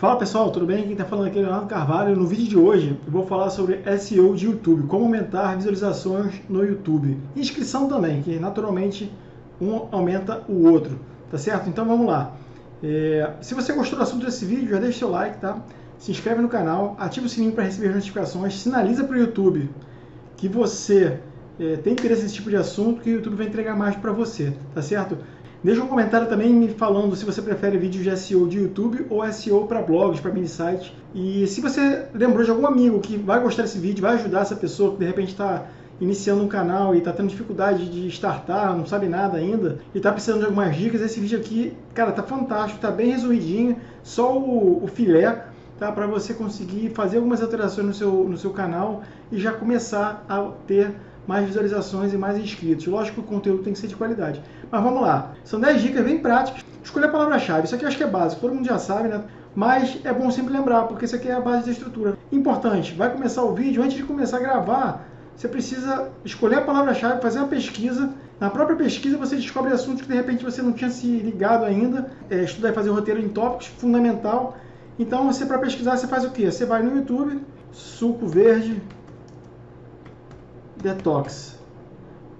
Fala pessoal, tudo bem? Quem está falando aqui é Leonardo Carvalho. No vídeo de hoje eu vou falar sobre SEO de YouTube, como aumentar visualizações no YouTube. Inscrição também, que naturalmente um aumenta o outro, tá certo? Então vamos lá. É, se você gostou do assunto desse vídeo, já deixa seu like, tá? Se inscreve no canal, ativa o sininho para receber notificações, sinaliza para o YouTube que você é, tem interesse nesse tipo de assunto, que o YouTube vai entregar mais para você, tá certo? Deixa um comentário também me falando se você prefere vídeos de SEO de YouTube ou SEO para blogs, para mini site. E se você lembrou de algum amigo que vai gostar desse vídeo, vai ajudar essa pessoa que de repente está iniciando um canal e está tendo dificuldade de startar, não sabe nada ainda, e está precisando de algumas dicas, esse vídeo aqui, cara, tá fantástico, tá bem resumidinho, só o, o filé, tá? Para você conseguir fazer algumas alterações no seu, no seu canal e já começar a ter mais visualizações e mais inscritos. Lógico que o conteúdo tem que ser de qualidade. Mas vamos lá. São 10 dicas bem práticas. Escolher a palavra-chave. Isso aqui eu acho que é básico, todo mundo já sabe, né? Mas é bom sempre lembrar, porque isso aqui é a base da estrutura. Importante, vai começar o vídeo, antes de começar a gravar, você precisa escolher a palavra-chave, fazer uma pesquisa. Na própria pesquisa você descobre assuntos que de repente você não tinha se ligado ainda. É, estudar e fazer roteiro em tópicos, fundamental. Então você para pesquisar você faz o quê? Você vai no YouTube, suco verde, detox.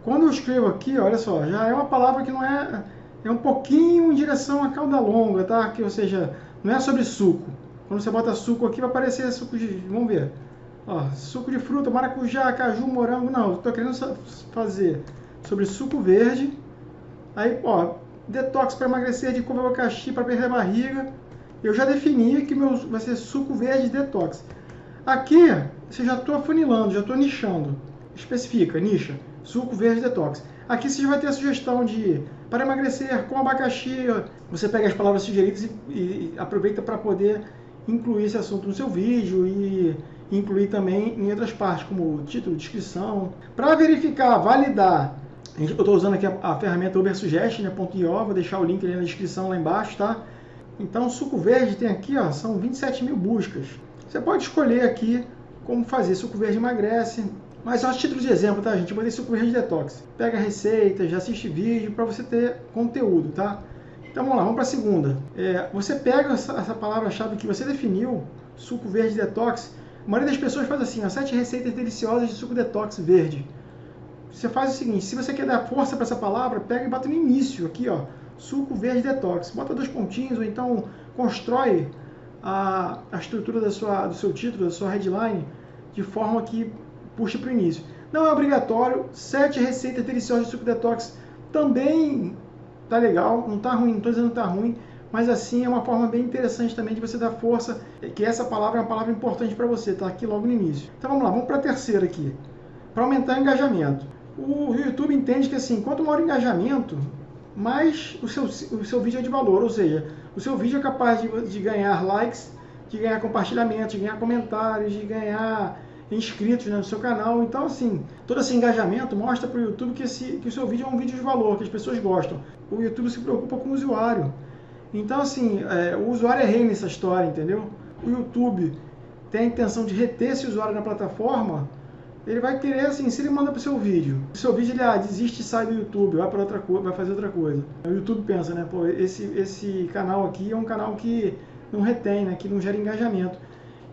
Quando eu escrevo aqui, olha só, já é uma palavra que não é é um pouquinho em direção à cauda longa, tá? Que ou seja, não é sobre suco. Quando você bota suco aqui vai aparecer suco de, vamos ver. Ó, suco de fruta, maracujá, caju, morango, não, estou querendo fazer sobre suco verde. Aí, ó, detox para emagrecer de couve abacaxi para perder a barriga. Eu já defini que meu vai ser suco verde detox. Aqui, você já estou afunilando, já estou nichando especifica, nicha, suco verde detox. Aqui você vai ter a sugestão de para emagrecer com abacaxi. Você pega as palavras sugeridas e, e aproveita para poder incluir esse assunto no seu vídeo e incluir também em outras partes, como título, descrição. Para verificar, validar, eu estou usando aqui a, a ferramenta ubersuggestion.io, vou deixar o link na descrição lá embaixo, tá? Então, suco verde tem aqui, ó, são 27 mil buscas. Você pode escolher aqui como fazer. Suco verde emagrece, mas só título de exemplo, tá, gente? Eu botei suco de detox. Pega receitas, já assiste vídeo para você ter conteúdo, tá? Então vamos lá, vamos para a segunda. É, você pega essa, essa palavra-chave que você definiu, suco verde detox. A maioria das pessoas faz assim, ó, sete receitas deliciosas de suco detox verde. Você faz o seguinte, se você quer dar força para essa palavra, pega e bota no início, aqui ó, suco verde detox. Bota dois pontinhos, ou então constrói a, a estrutura da sua, do seu título, da sua headline, de forma que puxa para o início. Não é obrigatório, sete receitas deliciosas de suco detox também tá legal, não tá ruim, não estou dizendo que tá ruim, mas assim é uma forma bem interessante também de você dar força, que essa palavra é uma palavra importante para você, tá aqui logo no início. Então vamos lá, vamos para a terceira aqui, para aumentar o engajamento. O YouTube entende que assim, quanto maior o engajamento, mais o seu, o seu vídeo é de valor, ou seja, o seu vídeo é capaz de, de ganhar likes, de ganhar compartilhamentos, de ganhar comentários, de ganhar inscritos né, no seu canal. Então, assim, todo esse engajamento mostra para o YouTube que, esse, que o seu vídeo é um vídeo de valor, que as pessoas gostam. O YouTube se preocupa com o usuário. Então, assim, é, o usuário é rei nessa história, entendeu? O YouTube tem a intenção de reter esse usuário na plataforma, ele vai querer, assim, se ele manda para o seu vídeo, o seu vídeo ele ah, desiste e sai do YouTube, vai para outra coisa, vai fazer outra coisa. O YouTube pensa, né, pô, esse, esse canal aqui é um canal que não retém, né, que não gera engajamento.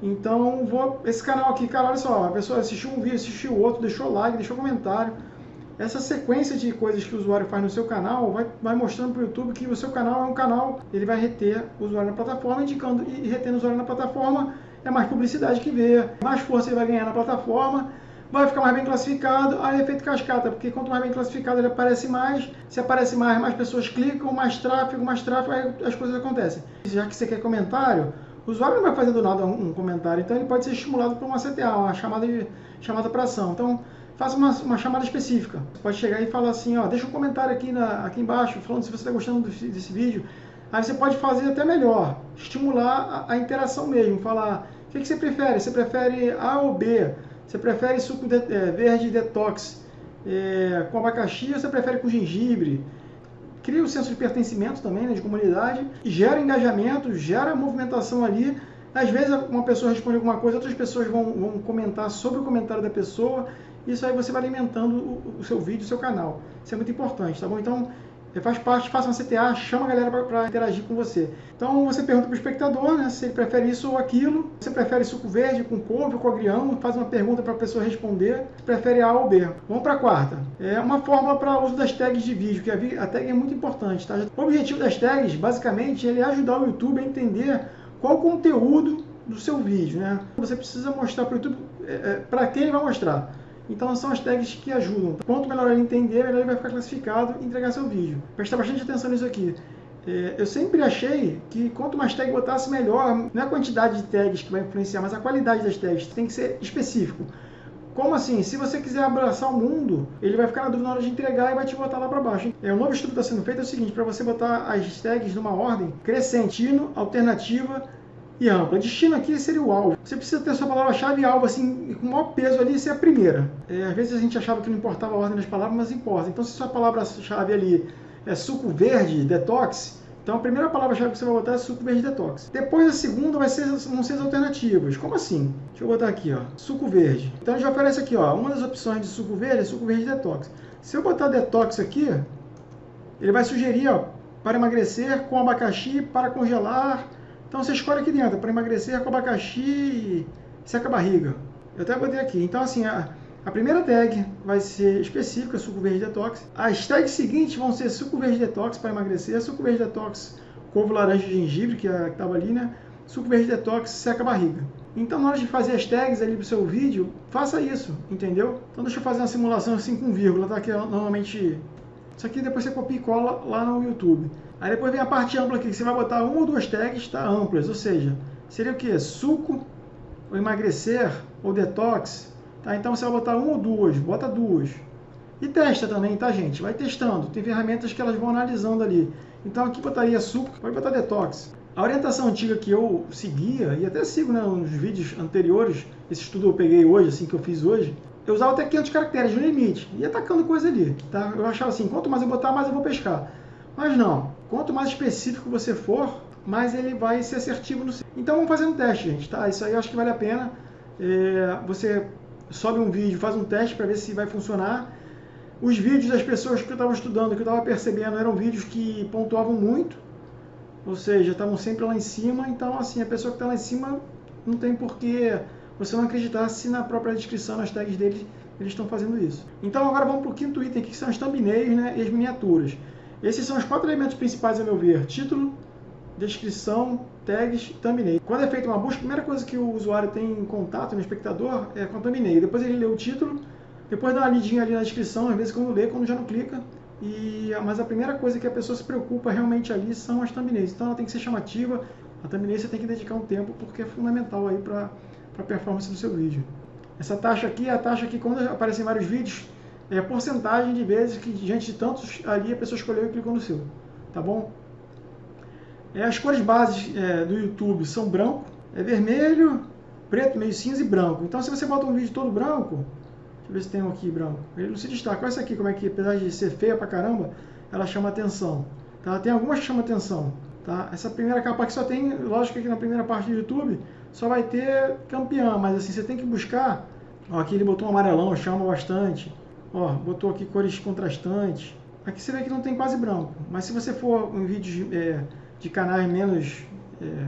Então, vou, esse canal aqui, cara, olha só, a pessoa assistiu um vídeo, assistiu outro, deixou like, deixou comentário. Essa sequência de coisas que o usuário faz no seu canal vai, vai mostrando para o YouTube que o seu canal é um canal, ele vai reter o usuário na plataforma, indicando e retendo o usuário na plataforma é mais publicidade que vê, mais força ele vai ganhar na plataforma, vai ficar mais bem classificado, aí é efeito cascata, porque quanto mais bem classificado ele aparece mais, se aparece mais, mais pessoas clicam, mais tráfego, mais tráfego, aí as coisas acontecem. Já que você quer comentário, o usuário não vai fazer do nada um, comentário, então ele pode ser estimulado por uma CTA, uma chamada, chamada para ação. Então, faça uma, uma, chamada específica. Você pode chegar e falar assim, ó, deixa um comentário aqui, na, aqui embaixo, falando se você está gostando desse, desse, vídeo. Aí você pode fazer até melhor, estimular a, a interação mesmo, falar, o que, que, você prefere? Você prefere A ou B? Você prefere suco de, é, verde detox é, com abacaxi ou você prefere com gengibre? Cria o senso de pertencimento também, né, de comunidade, gera engajamento, gera movimentação ali. Às vezes uma pessoa responde alguma coisa, outras pessoas vão, vão comentar sobre o comentário da pessoa, isso aí você vai alimentando o, o seu vídeo, o seu canal. Isso é muito importante, tá bom? Então, faz parte, faça uma CTA, chama a galera para interagir com você. Então você pergunta para o espectador né, se ele prefere isso ou aquilo, você prefere suco verde com couve ou com agrião, faz uma pergunta para a pessoa responder, se prefere A ou B. Vamos para a quarta. É uma fórmula para uso das tags de vídeo, que a tag é muito importante. Tá? O objetivo das tags, basicamente, é ajudar o YouTube a entender qual o conteúdo do seu vídeo. Né? Você precisa mostrar para o YouTube é, é, para quem ele vai mostrar. Então são as tags que ajudam. Quanto melhor ele entender, melhor ele vai ficar classificado e entregar seu vídeo. Presta bastante atenção nisso aqui. É, eu sempre achei que quanto mais tag botasse, melhor. Não é a quantidade de tags que vai influenciar, mas a qualidade das tags. Tem que ser específico. Como assim? Se você quiser abraçar o mundo, ele vai ficar na dúvida na hora de entregar e vai te botar lá para baixo. É, um novo estudo que está sendo feito é o seguinte, para você botar as tags numa ordem crescentino, alternativa, e ampla. Destino aqui seria o alvo. Você precisa ter sua palavra-chave alvo, assim, com o maior peso ali, ser a primeira. É, às vezes a gente achava que não importava a ordem das palavras, mas importa. Então, se sua palavra-chave ali é suco verde, detox, então a primeira palavra-chave que você vai botar é suco verde detox. Depois a segunda vai ser, vão ser as alternativas. Como assim? Deixa eu botar aqui, ó, suco verde. Então já aparece aqui, ó, uma das opções de suco verde é suco verde detox. Se eu botar detox aqui, ele vai sugerir, ó, para emagrecer com abacaxi, para congelar, então você escolhe aqui dentro, para emagrecer com abacaxi e seca a barriga. Eu até botei aqui. Então assim, a, a primeira tag vai ser específica, suco verde detox. As tags seguintes vão ser suco verde detox para emagrecer, suco verde detox couve laranja e gengibre, que é estava ali, né? Suco verde detox seca a barriga. Então, na hora de fazer as tags ali para o seu vídeo, faça isso, entendeu? Então, deixa eu fazer uma simulação assim com vírgula, tá? Que é normalmente... Isso aqui depois você copia e cola lá no YouTube. Aí depois vem a parte ampla aqui, que você vai botar uma ou duas tags tá, amplas, ou seja, seria o que? Suco, ou emagrecer, ou detox. Tá? Então você vai botar uma ou duas, bota duas. E testa também, tá gente? Vai testando. Tem ferramentas que elas vão analisando ali. Então aqui botaria suco, pode botar detox. A orientação antiga que eu seguia, e até sigo né, nos vídeos anteriores, esse estudo eu peguei hoje, assim que eu fiz hoje, eu usava até 500 caracteres no limite, ia atacando coisa ali. Tá? Eu achava assim, quanto mais eu botar, mais eu vou pescar. Mas não, quanto mais específico você for, mais ele vai ser assertivo no Então vamos fazer um teste, gente, tá? Isso aí eu acho que vale a pena. É, você sobe um vídeo, faz um teste para ver se vai funcionar. Os vídeos das pessoas que eu estava estudando, que eu estava percebendo, eram vídeos que pontuavam muito, ou seja, estavam sempre lá em cima. Então, assim, a pessoa que está lá em cima não tem porquê você não acreditar se na própria descrição, nas tags deles, eles estão fazendo isso. Então, agora vamos para o quinto item que são as thumbnails né, e as miniaturas. Esses são os quatro elementos principais, a meu ver: título, descrição, tags, thumbnail. Quando é feita uma busca, a primeira coisa que o usuário tem em contato no espectador é com a thumbnail. Depois ele lê o título, depois dá uma lidinha ali na descrição, às vezes quando lê, quando já não clica. E, mas a primeira coisa que a pessoa se preocupa realmente ali são as thumbnails. Então ela tem que ser chamativa. A thumbnail você tem que dedicar um tempo porque é fundamental aí para a performance do seu vídeo. Essa taxa aqui é a taxa que quando aparecem vários vídeos, é a porcentagem de vezes que diante de tantos ali a pessoa escolheu e clicou no seu, tá bom? É, as cores bases é, do YouTube são branco, é vermelho, preto, meio cinza e branco. Então se você bota um vídeo todo branco, deixa eu ver se tem um aqui branco, ele não se destaca. Olha essa aqui, como é que apesar de ser feia pra caramba, ela chama atenção. Tá? Tem algumas que chamam atenção. Tá? Essa primeira capa aqui só tem, lógico que na primeira parte do YouTube só vai ter campeão, mas assim, você tem que buscar. Ó, aqui ele botou um amarelão, chama bastante. Ó, botou aqui cores contrastantes. Aqui você vê que não tem quase branco, mas se você for em vídeos é, de canais menos é,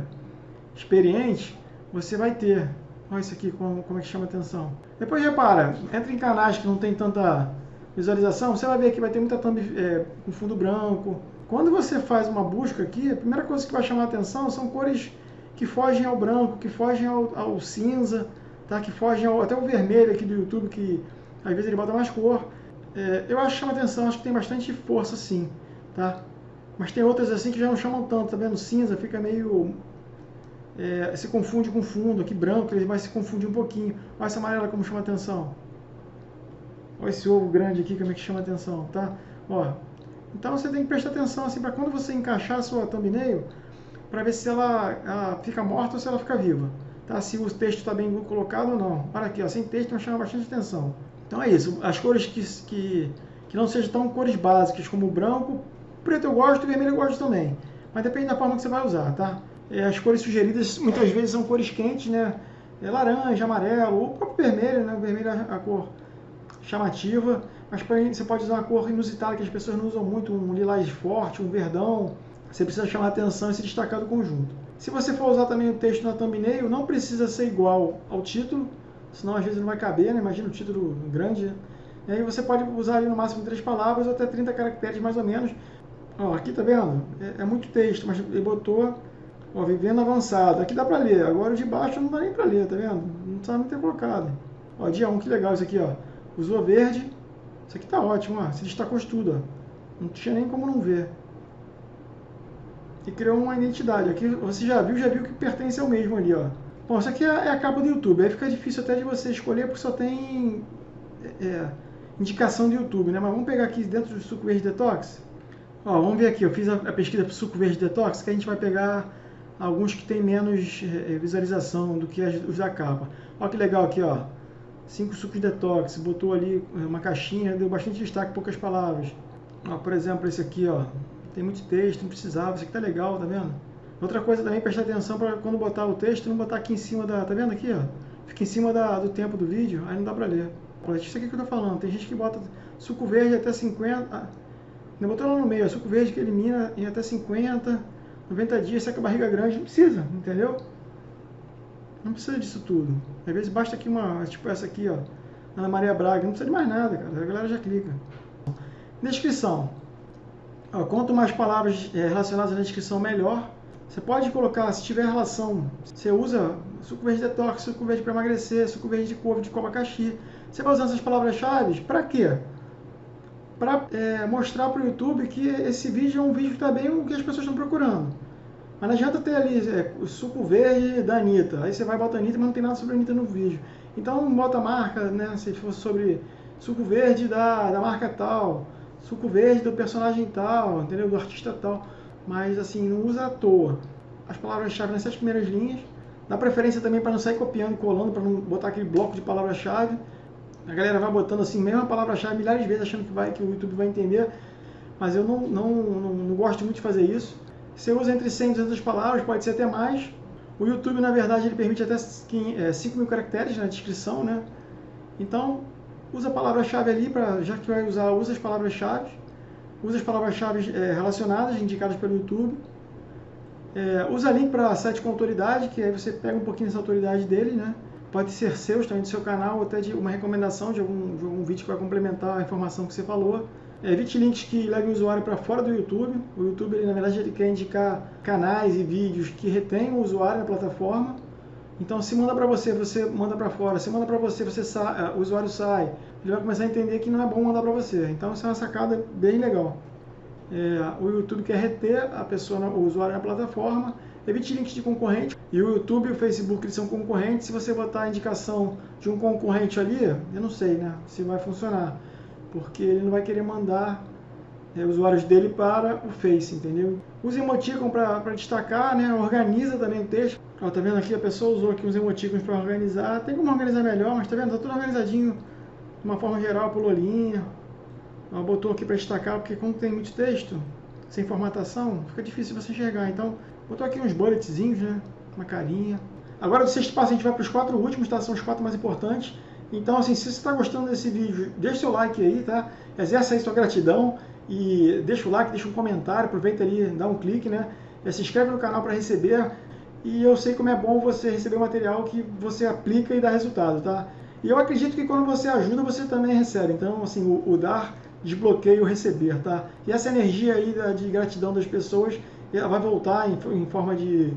experientes, você vai ter. Olha isso aqui, como, como é que chama atenção. Depois repara, entra em canais que não tem tanta visualização, você vai ver que vai ter muita thumb é, com fundo branco. Quando você faz uma busca aqui, a primeira coisa que vai chamar atenção são cores que fogem ao branco, que fogem ao, ao cinza, tá? que fogem ao, até o vermelho aqui do YouTube, que às vezes ele bota mais cor. É, eu acho que chama atenção, acho que tem bastante força sim, tá? Mas tem outras assim que já não chamam tanto, tá vendo? Cinza fica meio... É, se confunde com fundo, aqui branco ele vai se confundir um pouquinho. Olha essa amarela como chama atenção. Olha esse ovo grande aqui como é que chama atenção, tá? Ó, então você tem que prestar atenção assim para quando você encaixar a sua thumbnail, para ver se ela, ela, fica morta ou se ela fica viva. Tá? Se o texto está bem colocado ou não. Olha aqui, ó, sem texto não chama bastante atenção. Então é isso, as cores que, que, que não sejam tão cores básicas como o branco, preto eu gosto vermelho eu gosto também. Mas depende da forma que você vai usar, tá? É, as cores sugeridas muitas vezes são cores quentes, né? É laranja, amarelo, ou próprio vermelho, né? O vermelho é a cor chamativa, mas você pode usar uma cor inusitada que as pessoas não usam muito, um lilás forte, um verdão. Você precisa chamar atenção e se destacar do conjunto. Se você for usar também o texto na thumbnail, não precisa ser igual ao título, senão às vezes não vai caber, né? Imagina o título grande. Né? E aí você pode usar ali no máximo três palavras ou até 30 caracteres mais ou menos. Ó, aqui tá vendo? É, é muito texto, mas ele botou ó, vivendo avançado. Aqui dá para ler, agora o de baixo não dá nem para ler, tá vendo? Não sabe ter colocado. Ó, dia 1, que legal isso aqui, ó. Usou verde. Isso aqui tá ótimo, ó. Se destacou tudo, ó. Não tinha nem como não ver. E criou uma identidade. Aqui você já viu, já viu que pertence ao mesmo ali, ó. Bom, isso aqui é, é a capa do YouTube. Aí fica difícil até de você escolher porque só tem é, é indicação do YouTube, né? Mas vamos pegar aqui dentro do suco verde detox. Ó, vamos ver aqui. Eu fiz a, a pesquisa para suco verde detox, que a gente vai pegar alguns que tem menos é, visualização do que os da capa. Olha que legal aqui, ó. Cinco sucos detox, botou ali uma caixinha, deu bastante destaque, poucas palavras. Ó, por exemplo, esse aqui, ó. Tem muito texto, não precisava. Esse aqui tá legal, tá vendo? Outra coisa também, prestar atenção para quando botar o texto, não botar aqui em cima da... Tá vendo aqui, ó? Fica em cima da, do tempo do vídeo, aí não dá para ler. Isso aqui que eu tô falando. Tem gente que bota suco verde até 50... Ah, não botou lá no meio, suco verde que elimina em até 50, 90 dias, seca a barriga grande. Não precisa, entendeu? Não precisa disso tudo. Às vezes basta aqui uma, tipo essa aqui, ó. Ana Maria Braga. Não precisa de mais nada, cara. A galera já clica. Descrição. Quanto mais palavras é, relacionadas na descrição, melhor. Você pode colocar, se tiver relação, você usa suco verde detox, suco verde para emagrecer, suco verde de couve, de abacaxi. Você vai usar essas palavras-chave para quê? Para é, mostrar para o YouTube que esse vídeo é um vídeo que está bem o que as pessoas estão procurando. Mas não adianta ter ali é, o suco verde da Anitta. Aí você vai botar Anitta, mas não tem nada sobre a Anitta no vídeo. Então bota a marca, né? Se fosse sobre suco verde da, da marca tal, suco verde do personagem tal, entendeu? Do artista tal mas assim, não usa à toa. As palavras-chave nessas primeiras linhas. Dá preferência também para não sair copiando colando, para não botar aquele bloco de palavra-chave. A galera vai botando assim, mesma palavra-chave milhares de vezes, achando que, vai, que o YouTube vai entender. Mas eu não, não, não, não gosto muito de fazer isso. Você usa entre 100 e 200 palavras, pode ser até mais. O YouTube, na verdade, ele permite até 5 é, mil caracteres na descrição, né? Então, usa a palavra-chave ali, pra, já que vai usar, usa as palavras-chave usa as palavras-chave é, relacionadas, indicadas pelo YouTube. É, usa link para site com autoridade, que aí você pega um pouquinho dessa autoridade dele, né? Pode ser seu, também do seu canal, ou até de uma recomendação de algum, de algum vídeo que vai complementar a informação que você falou. É, evite links que levem o usuário para fora do YouTube. O YouTube, ele, na verdade, ele quer indicar canais e vídeos que retêm o usuário na plataforma. Então, se manda para você, você manda para fora. Se manda para você, você sa o usuário sai ele vai começar a entender que não é bom mandar para você. Então isso é uma sacada bem legal. É, o YouTube quer reter a pessoa, o usuário na plataforma, evite links de concorrente. E o YouTube e o Facebook eles são concorrentes. Se você botar a indicação de um concorrente ali, eu não sei né, se vai funcionar. Porque ele não vai querer mandar é, usuários dele para o Face, entendeu? Use emoticon para destacar, né? organiza também o texto. Ó, tá vendo aqui? A pessoa usou aqui uns emoticons para organizar. Tem como organizar melhor, mas tá vendo? Tá tudo organizadinho de uma forma geral, pulou linha. Ela botou aqui para destacar, porque como tem muito texto, sem formatação, fica difícil você enxergar. Então, botou aqui uns bulletzinhos, né? Uma carinha. Agora, do sexto passo, a gente vai para os quatro últimos, tá? São os quatro mais importantes. Então, assim, se você está gostando desse vídeo, deixa seu like aí, tá? Exerce aí sua gratidão e deixa o like, deixa um comentário, aproveita ali, dá um clique, né? E se inscreve no canal para receber. E eu sei como é bom você receber material que você aplica e dá resultado, tá? E eu acredito que quando você ajuda, você também recebe. Então, assim, o, o dar desbloqueia o receber, tá? E essa energia aí da, de gratidão das pessoas, ela vai voltar em, em forma de,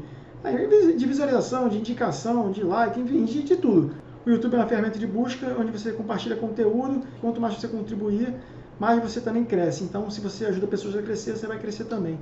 de visualização, de indicação, de like, enfim, de, de tudo. O YouTube é uma ferramenta de busca onde você compartilha conteúdo. Quanto mais você contribuir, mais você também cresce. Então, se você ajuda pessoas a crescer, você vai crescer também.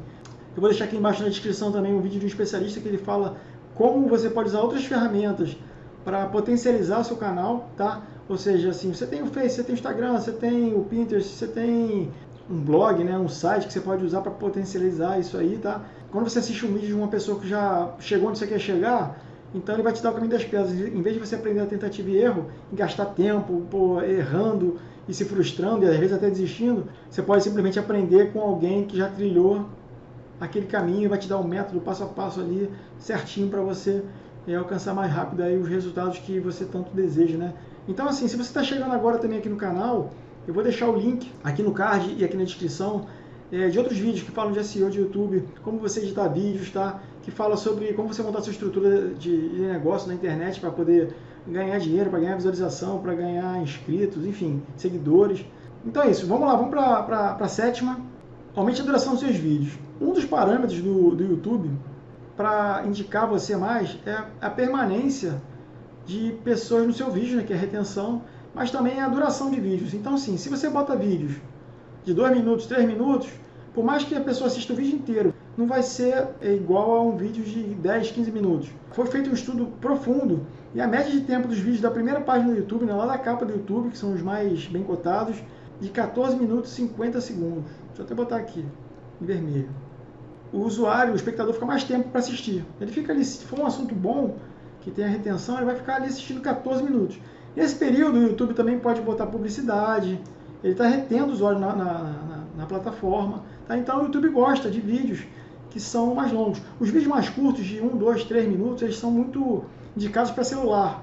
Eu vou deixar aqui embaixo na descrição também um vídeo de um especialista que ele fala como você pode usar outras ferramentas para potencializar seu canal, tá? Ou seja, assim, você tem o Face, você tem o Instagram, você tem o Pinterest, você tem um blog, né, um site que você pode usar para potencializar isso aí, tá? Quando você assiste um vídeo de uma pessoa que já chegou onde você quer chegar, então ele vai te dar o caminho das pedras. Em vez de você aprender a tentativa e erro, e gastar tempo pô, errando e se frustrando e às vezes até desistindo, você pode simplesmente aprender com alguém que já trilhou aquele caminho vai te dar um método passo a passo ali certinho para você é, alcançar mais rápido aí os resultados que você tanto deseja, né? Então, assim, se você está chegando agora também aqui no canal, eu vou deixar o link aqui no card e aqui na descrição é, de outros vídeos que falam de SEO de YouTube, como você editar vídeos, tá? Que fala sobre como você montar sua estrutura de, de negócio na internet para poder ganhar dinheiro, para ganhar visualização, para ganhar inscritos, enfim, seguidores. Então é isso, vamos lá, vamos para a sétima. Aumente a duração dos seus vídeos. Um dos parâmetros do, do YouTube para indicar você mais é a permanência de pessoas no seu vídeo, né, que é a retenção, mas também a duração de vídeos. Então, assim, se você bota vídeos de 2 minutos, 3 minutos, por mais que a pessoa assista o vídeo inteiro, não vai ser igual a um vídeo de 10, 15 minutos. Foi feito um estudo profundo e a média de tempo dos vídeos da primeira página do YouTube, né, lá da capa do YouTube, que são os mais bem cotados, de 14 minutos e 50 segundos. Deixa eu até botar aqui, em vermelho. O usuário, o espectador, fica mais tempo para assistir. Ele fica ali, se for um assunto bom, que tem a retenção, ele vai ficar ali assistindo 14 minutos. Nesse período, o YouTube também pode botar publicidade, ele está retendo o usuário na, na, na, na plataforma. Tá? Então, o YouTube gosta de vídeos que são mais longos. Os vídeos mais curtos, de 1, 2, 3 minutos, eles são muito indicados para celular.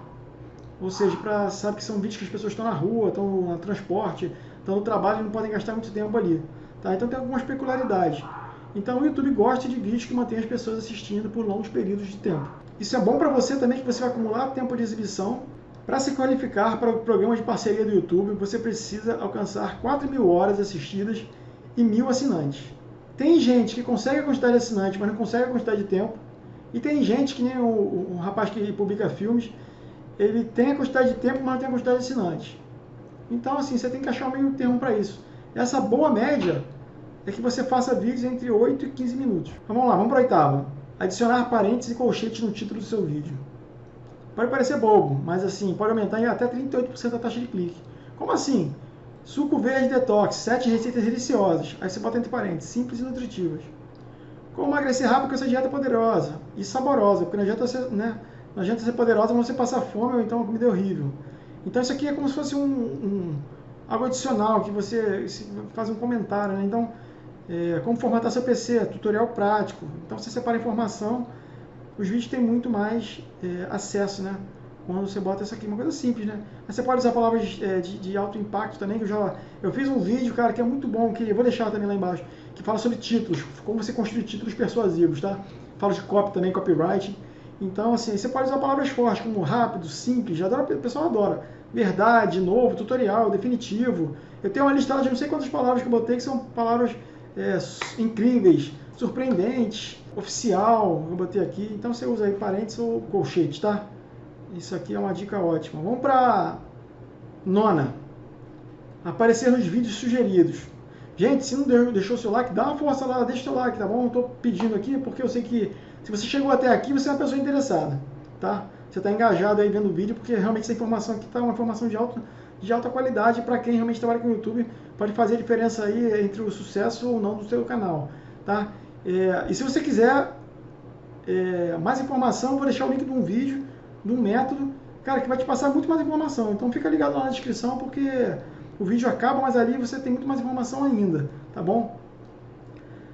Ou seja, para sabe que são vídeos que as pessoas estão na rua, estão no transporte, estão no trabalho e não podem gastar muito tempo ali. Tá? Então tem algumas peculiaridades. Então o YouTube gosta de vídeos que mantêm as pessoas assistindo por longos períodos de tempo. Isso é bom para você também, que você vai acumular tempo de exibição. Para se qualificar para o programa de parceria do YouTube, você precisa alcançar 4 mil horas assistidas e mil assinantes. Tem gente que consegue a quantidade de assinantes, mas não consegue a quantidade de tempo. E tem gente, que nem o, o rapaz que publica filmes, ele tem a quantidade de tempo, mas não tem a quantidade de assinantes. Então, assim, você tem que achar um meio termo para isso. Essa boa média é que você faça vídeos entre 8 e 15 minutos. Então, vamos lá, vamos para a oitava. Adicionar parênteses e colchetes no título do seu vídeo. Pode parecer bobo, mas assim, pode aumentar em até 38% a taxa de clique. Como assim? Suco verde detox, 7 receitas deliciosas. Aí você bota entre parênteses, simples e nutritivas. Como emagrecer rápido com essa dieta poderosa e saborosa, porque não adianta ser, né, não adianta ser poderosa, mas você passar fome ou então comida horrível. Então isso aqui é como se fosse um, um algo adicional que você faz um comentário, né? Então, é, como formatar seu PC, tutorial prático. Então você separa informação, os vídeos têm muito mais é, acesso, né? Quando você bota isso aqui, uma coisa simples, né? Mas você pode usar palavras é, de, de, alto impacto também, que eu já eu fiz um vídeo, cara, que é muito bom, que eu vou deixar também lá embaixo, que fala sobre títulos, como você construir títulos persuasivos, tá? Falo de copy também, copyright. Então, assim, você pode usar palavras fortes, como rápido, simples, adora, o pessoal adora. Verdade, novo, tutorial, definitivo. Eu tenho uma lista de não sei quantas palavras que eu botei, que são palavras é, incríveis, surpreendentes, oficial, eu botei aqui. Então você usa aí parênteses ou colchete, tá? Isso aqui é uma dica ótima. Vamos para nona. Aparecer nos vídeos sugeridos. Gente, se não deixou seu like, dá uma força lá, deixa seu like, tá bom? Eu tô pedindo aqui porque eu sei que se você chegou até aqui, você é uma pessoa interessada, tá? Você está engajado aí vendo o vídeo, porque realmente essa informação aqui está uma informação de alta, de alta qualidade para quem realmente trabalha com o YouTube, pode fazer a diferença aí entre o sucesso ou não do seu canal, tá? É, e se você quiser é, mais informação, vou deixar o link de um vídeo, de um método, cara, que vai te passar muito mais informação. Então fica ligado lá na descrição, porque o vídeo acaba, mas ali você tem muito mais informação ainda, tá bom?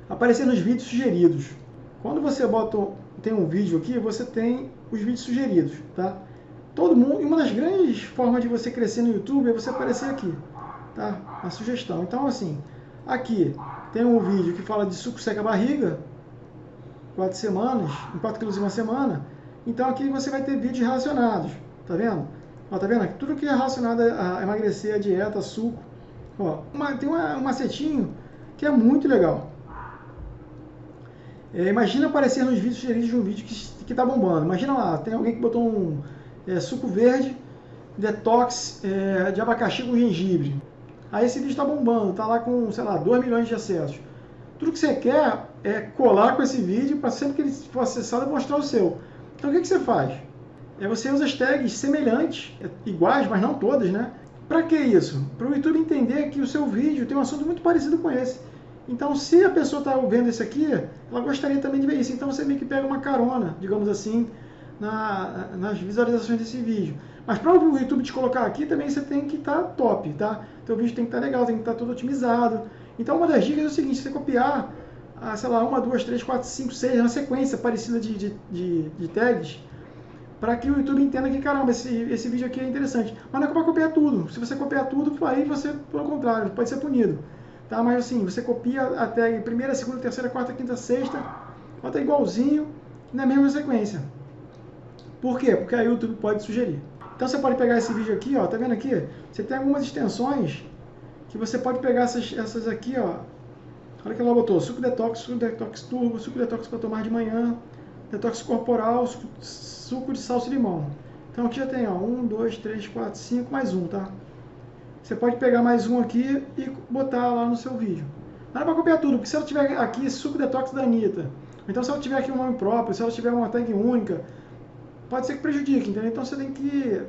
Aparecer nos vídeos sugeridos. Quando você bota, tem um vídeo aqui, você tem os vídeos sugeridos, tá? Todo mundo, e uma das grandes formas de você crescer no YouTube é você aparecer aqui, tá? A sugestão. Então, assim, aqui tem um vídeo que fala de suco seca barriga, quatro semanas, em 4 quilos em uma semana. Então aqui você vai ter vídeos relacionados, tá vendo? Ó, tá vendo? Tudo que é relacionado a emagrecer, a dieta, suco. Ó, uma, tem uma, um macetinho que é muito legal. É, imagina aparecer nos vídeos sugeridos de um vídeo que, que tá bombando. Imagina lá, tem alguém que botou um é, suco verde, detox é, de abacaxi com gengibre. Aí esse vídeo está bombando, está lá com, sei lá, 2 milhões de acessos. Tudo que você quer é colar com esse vídeo para sempre que ele for acessado mostrar o seu. Então o que, que você faz? É você usa as tags semelhantes, é, iguais, mas não todas, né? Para que isso? Para o YouTube entender que o seu vídeo tem um assunto muito parecido com esse. Então, se a pessoa está vendo isso aqui, ela gostaria também de ver isso. Então, você meio que pega uma carona, digamos assim, na, nas visualizações desse vídeo. Mas para o YouTube te colocar aqui, também você tem que estar tá top, tá? Teu vídeo tem que estar tá legal, tem que estar tá todo otimizado. Então, uma das dicas é o seguinte, você copiar, ah, sei lá, uma, duas, três, quatro, cinco, seis, uma sequência parecida de, de, de, de tags, para que o YouTube entenda que, caramba, esse, esse vídeo aqui é interessante. Mas não é para copiar tudo. Se você copiar tudo, aí você, pelo contrário, pode ser punido. Tá? Mas assim, você copia até primeira, segunda, terceira, quarta, quinta, sexta, bota igualzinho na mesma sequência. Por quê? Porque aí o YouTube pode sugerir. Então você pode pegar esse vídeo aqui, ó, tá vendo aqui? Você tem algumas extensões que você pode pegar essas, essas aqui, ó. Olha que ela botou, suco detox, suco detox turbo, suco detox para tomar de manhã, detox corporal, suco, suco de salsa e limão. Então aqui já tem, ó, um, dois, três, quatro, cinco, mais um, tá? Você pode pegar mais um aqui e botar lá no seu vídeo. Não é para copiar tudo, porque se ela tiver aqui suco detox da Anitta, então se ela tiver aqui um nome próprio, se ela tiver uma tag única, pode ser que prejudique, entendeu? Então você tem que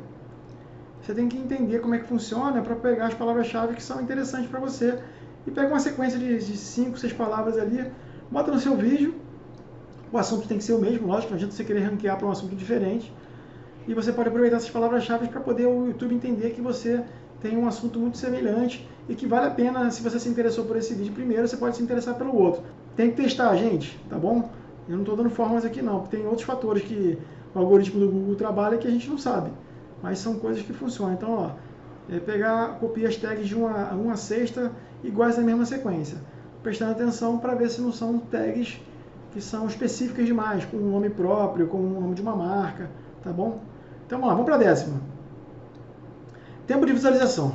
você tem que entender como é que funciona para pegar as palavras-chave que são interessantes para você e pega uma sequência de 5, 6 palavras ali, bota no seu vídeo. O assunto tem que ser o mesmo, lógico, não adianta você querer ranquear para um assunto diferente. E você pode aproveitar essas palavras-chave para poder o YouTube entender que você tem um assunto muito semelhante e que vale a pena, se você se interessou por esse vídeo primeiro, você pode se interessar pelo outro. Tem que testar, gente, tá bom? Eu não estou dando fórmulas aqui não, porque tem outros fatores que o algoritmo do Google trabalha que a gente não sabe. Mas são coisas que funcionam. Então, ó, é pegar, copiar as tags de uma, uma sexta iguais na mesma sequência. Prestando atenção para ver se não são tags que são específicas demais, com um nome próprio, com o nome de uma marca, tá bom? Então, lá, vamos para a décima. Tempo de visualização.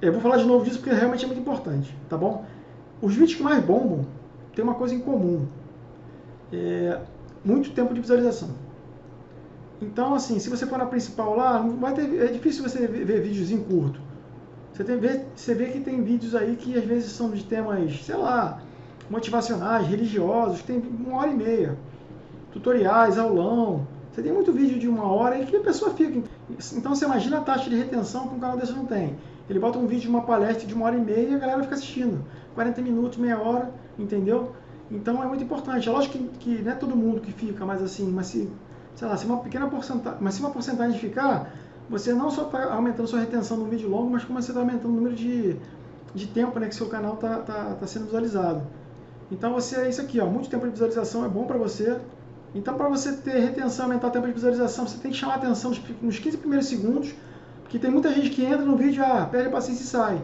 Eu vou falar de novo disso porque realmente é muito importante, tá bom? Os vídeos que mais bombam têm uma coisa em comum. É muito tempo de visualização. Então, assim, se você for na principal lá, vai ter, é difícil você ver, vídeos em curto. Você, tem, você vê que tem vídeos aí que às vezes são de temas, sei lá, motivacionais, religiosos, tem uma hora e meia. Tutoriais, aulão. Você tem muito vídeo de uma hora e que a pessoa fica. Então você imagina a taxa de retenção que um canal desse não tem. Ele bota um vídeo de uma palestra de uma hora e meia e a galera fica assistindo. 40 minutos, meia hora, entendeu? Então é muito importante. É lógico que, que não é todo mundo que fica, mas assim, mas se, sei lá, se uma pequena porcentagem, mas se uma porcentagem ficar, você não só está aumentando sua retenção no vídeo longo, mas como você está aumentando o número de, de tempo né, que seu canal está tá, tá sendo visualizado. Então você é isso aqui, ó, muito tempo de visualização é bom para você. Então para você ter retenção, aumentar o tempo de visualização, você tem que chamar a atenção nos 15 primeiros segundos, porque tem muita gente que entra no vídeo, ah, perde a paciência e sai.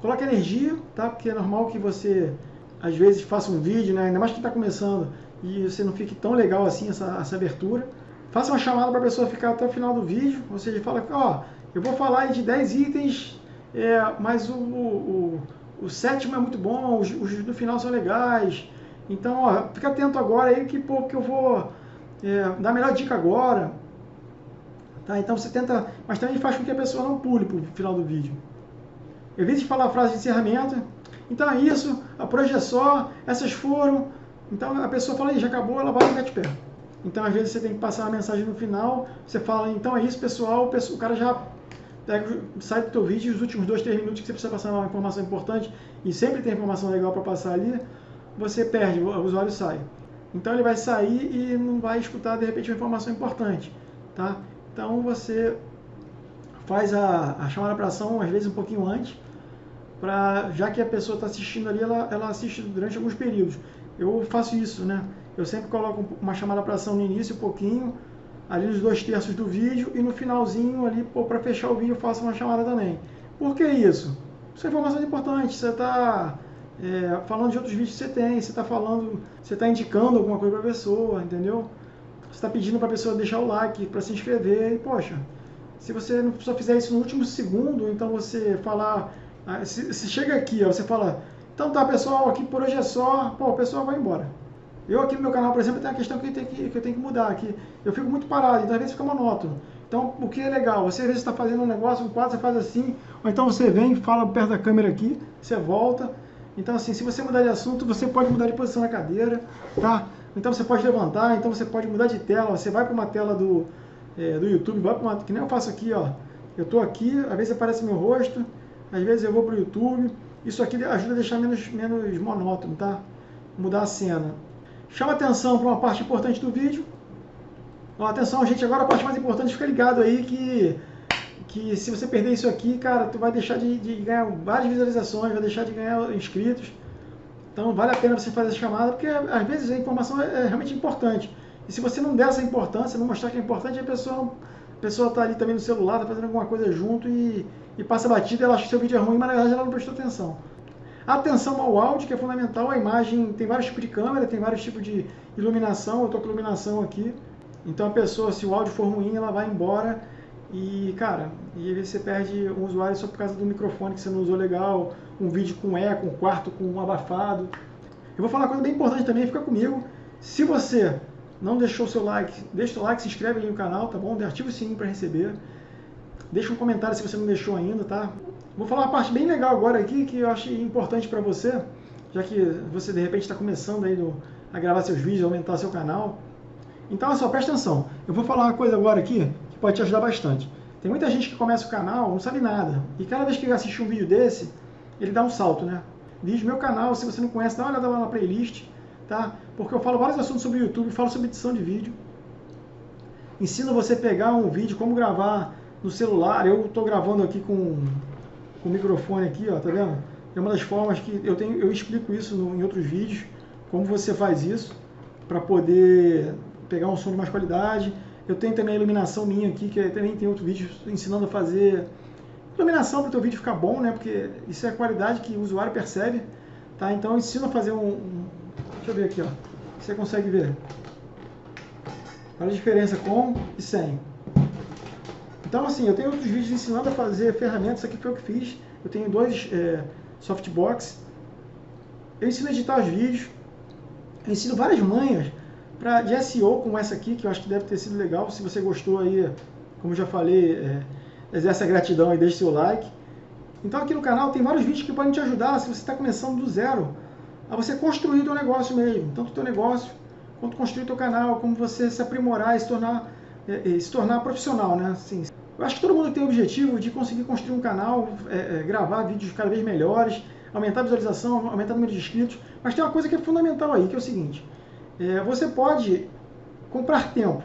Coloque energia, tá? Porque é normal que você às vezes faça um vídeo, né? ainda mais que está começando, e você não fique tão legal assim essa, essa abertura. Faça uma chamada para a pessoa ficar até o final do vídeo, ou seja, fala, ó, eu vou falar de 10 itens, é, mas o, o, o, sétimo é muito bom, os, os, do final são legais. Então, ó, fica atento agora aí que, pô, que eu vou é, dar a melhor dica agora. Tá? Então você tenta, mas também faz com que a pessoa não pule para o final do vídeo. Evite falar a frase de encerramento. Então é isso, a projeção, é só, essas foram. Então a pessoa fala, já acabou, ela vai ficar de pé. Então, às vezes, você tem que passar uma mensagem no final, você fala, então é isso, pessoal, o cara já pega, sai do teu vídeo, os últimos dois, três minutos que você precisa passar uma informação importante, e sempre tem informação legal para passar ali, você perde, o usuário sai. Então, ele vai sair e não vai escutar, de repente, uma informação importante, tá? Então, você faz a, a chamada para ação, às vezes, um pouquinho antes, pra, já que a pessoa está assistindo ali, ela, ela assiste durante alguns períodos. Eu faço isso, né? Eu sempre coloco uma chamada para ação no início, um pouquinho, ali nos dois terços do vídeo, e no finalzinho ali, para fechar o vídeo, eu faço uma chamada também. Por que isso? Isso é informação importante, você está é, falando de outros vídeos que você tem, você está falando, você está indicando alguma coisa para a pessoa, entendeu? Você está pedindo para a pessoa deixar o like, para se inscrever, e poxa, se você só fizer isso no último segundo, então você falar, ah, se, se chega aqui, ó, você fala, então tá pessoal, aqui por hoje é só, pô, o pessoal vai embora. Eu aqui no meu canal, por exemplo, tem uma questão que eu tenho que, que, eu tenho que mudar aqui. Eu fico muito parado, então às vezes fica monótono. Então, o que é legal? Você às vezes está fazendo um negócio, um quadro, você faz assim, ou então você vem, fala perto da câmera aqui, você volta. Então, assim, se você mudar de assunto, você pode mudar de posição na cadeira, tá? Então você pode levantar, então você pode mudar de tela, você vai para uma tela do, é, do YouTube, vai para uma, que nem eu faço aqui, ó. Eu estou aqui, às vezes aparece meu rosto, às vezes eu vou para o YouTube. Isso aqui ajuda a deixar menos, menos monótono, tá? Mudar a cena. Chama atenção para uma parte importante do vídeo. Ó, atenção, gente, agora a parte mais importante, fica ligado aí que, que se você perder isso aqui, cara, tu vai deixar de, de ganhar várias visualizações, vai deixar de ganhar inscritos. Então vale a pena você fazer essa chamada, porque às vezes a informação é, é realmente importante. E se você não der essa importância, não mostrar que é importante, a pessoa pessoa está ali também no celular, está fazendo alguma coisa junto e, e passa batida, ela acha que seu vídeo é ruim, mas na verdade ela não prestou atenção. Atenção ao áudio, que é fundamental, a imagem tem vários tipos de câmera, tem vários tipos de iluminação, eu estou com iluminação aqui. Então a pessoa, se o áudio for ruim, ela vai embora e, cara, e você perde um usuário só por causa do microfone que você não usou legal, um vídeo com eco, um quarto com um abafado. Eu vou falar uma coisa bem importante também, fica comigo. Se você não deixou seu like, deixa o like, se inscreve aí no canal, tá bom? Ativa o sininho para receber. Deixa um comentário se você não deixou ainda, tá? Vou falar uma parte bem legal agora aqui que eu achei importante para você, já que você de repente está começando aí no, a gravar seus vídeos, aumentar seu canal. Então, só, presta atenção. Eu vou falar uma coisa agora aqui pode te ajudar bastante. Tem muita gente que começa o canal, não sabe nada. E cada vez que assiste um vídeo desse, ele dá um salto, né? Diz meu canal, se você não conhece, dá uma olhada lá na playlist tá? Porque eu falo vários assuntos sobre o YouTube, falo sobre edição de vídeo. Ensino você a pegar um vídeo, como gravar no celular. Eu estou gravando aqui com, com o microfone aqui, ó, tá vendo? É uma das formas que eu tenho, eu explico isso no, em outros vídeos, como você faz isso para poder pegar um som de mais qualidade. Eu tenho também a iluminação minha aqui, que também tem outro vídeo ensinando a fazer iluminação para o teu vídeo ficar bom, né? Porque isso é a qualidade que o usuário percebe, tá? Então eu ensino a fazer um, Deixa eu ver aqui, ó. Você consegue ver. Olha a diferença com e sem. Então, assim, eu tenho outros vídeos ensinando a fazer ferramentas. Aqui foi o que fiz. Eu tenho dois é, softbox. Eu ensino a editar os vídeos. Eu ensino várias manhas pra, de SEO, como essa aqui, que eu acho que deve ter sido legal. Se você gostou aí, como já falei, é, exerce a gratidão e deixe seu like. Então aqui no canal tem vários vídeos que podem te ajudar se você está começando do zero a você construir o negócio mesmo, tanto o teu negócio quanto construir o teu canal, como você se aprimorar e se tornar, é, se tornar profissional, né? Assim, eu acho que todo mundo tem o objetivo de conseguir construir um canal, é, é, gravar vídeos cada vez melhores, aumentar a visualização, aumentar o número de inscritos, mas tem uma coisa que é fundamental aí, que é o seguinte, é, você pode comprar tempo.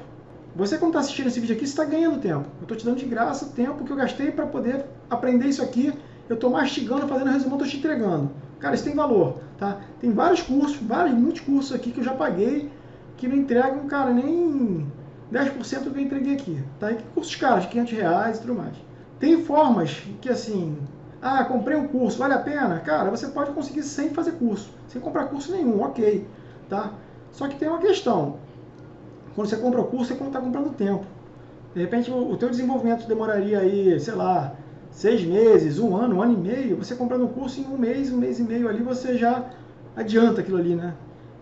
Você quando está assistindo esse vídeo aqui, está ganhando tempo. Eu estou te dando de graça o tempo que eu gastei para poder aprender isso aqui. Eu estou mastigando, fazendo resumo, estou te entregando. Cara, isso tem valor, tá? Tem vários cursos, vários, muitos cursos aqui que eu já paguei, que não entregam, cara, nem 10% do que eu entreguei aqui, tá? E cursos caros, de 500 reais e tudo mais. Tem formas que, assim, ah, comprei um curso, vale a pena? Cara, você pode conseguir sem fazer curso, sem comprar curso nenhum, ok, tá? Só que tem uma questão, quando você compra o curso, você está comprando tempo. De repente, o, o teu desenvolvimento demoraria aí, sei lá, seis meses, um ano, um ano e meio, você comprando um curso em um mês, um mês e meio ali, você já adianta aquilo ali, né?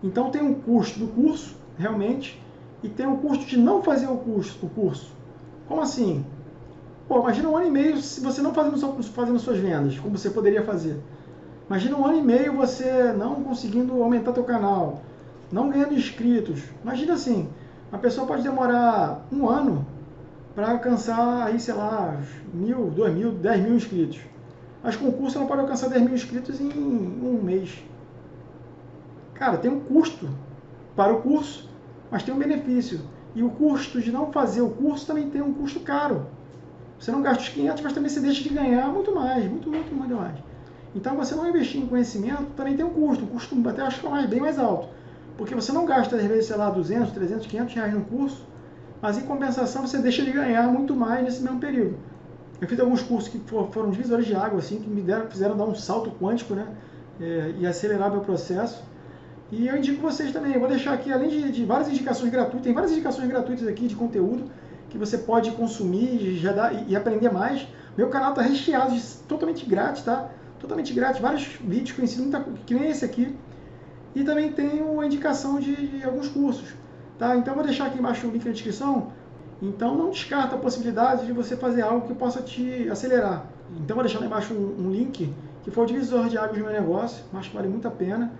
Então tem um custo do curso, realmente, e tem um custo de não fazer o curso. O curso. Como assim? Pô, imagina um ano e meio se você não fazendo, fazendo suas vendas, como você poderia fazer. Imagina um ano e meio você não conseguindo aumentar teu canal, não ganhando inscritos. Imagina assim, uma pessoa pode demorar um ano para alcançar aí, sei lá, mil, dois mil, dez mil inscritos. Mas com o curso ela pode alcançar 10 mil inscritos em um mês. Cara, tem um custo para o curso, mas tem um benefício. E o custo de não fazer o curso também tem um custo caro. Você não gasta os 500, mas também você deixa de ganhar muito mais, muito, muito, muito mais. Então, você não investir em conhecimento também tem um custo, um custo até acho que é bem mais alto. Porque você não gasta, às vezes, sei lá, 200, 300, 500 reais no curso, mas em compensação você deixa de ganhar muito mais nesse mesmo período. Eu fiz alguns cursos que foram divisores de água, assim, que me deram, fizeram dar um salto quântico, né? É, e acelerar meu processo. E eu indico vocês também. Eu vou deixar aqui, além de, de, várias indicações gratuitas, tem várias indicações gratuitas aqui de conteúdo que você pode consumir já dá, e, e aprender mais. Meu canal está recheado de totalmente grátis, tá? Totalmente grátis. Vários vídeos que eu ensino, que nem esse aqui. E também tenho a indicação de, de alguns cursos. Tá? Então vou deixar aqui embaixo o link na descrição. Então não descarta a possibilidade de você fazer algo que possa te acelerar. Então vou deixar lá embaixo um, um link que foi o divisor de águas do meu negócio, que vale muito a pena.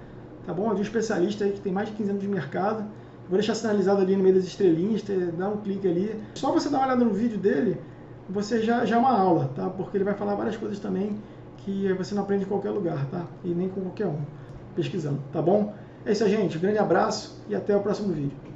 Tá bom? É de um especialista aí que tem mais de 15 anos de mercado. Vou deixar sinalizado ali no meio das estrelinhas, dá um clique ali. Só você dar uma olhada no vídeo dele, você já, já é uma aula, tá? Porque ele vai falar várias coisas também que você não aprende em qualquer lugar, tá? E nem com qualquer um, pesquisando, tá bom? É isso gente. Um grande abraço e até o próximo vídeo.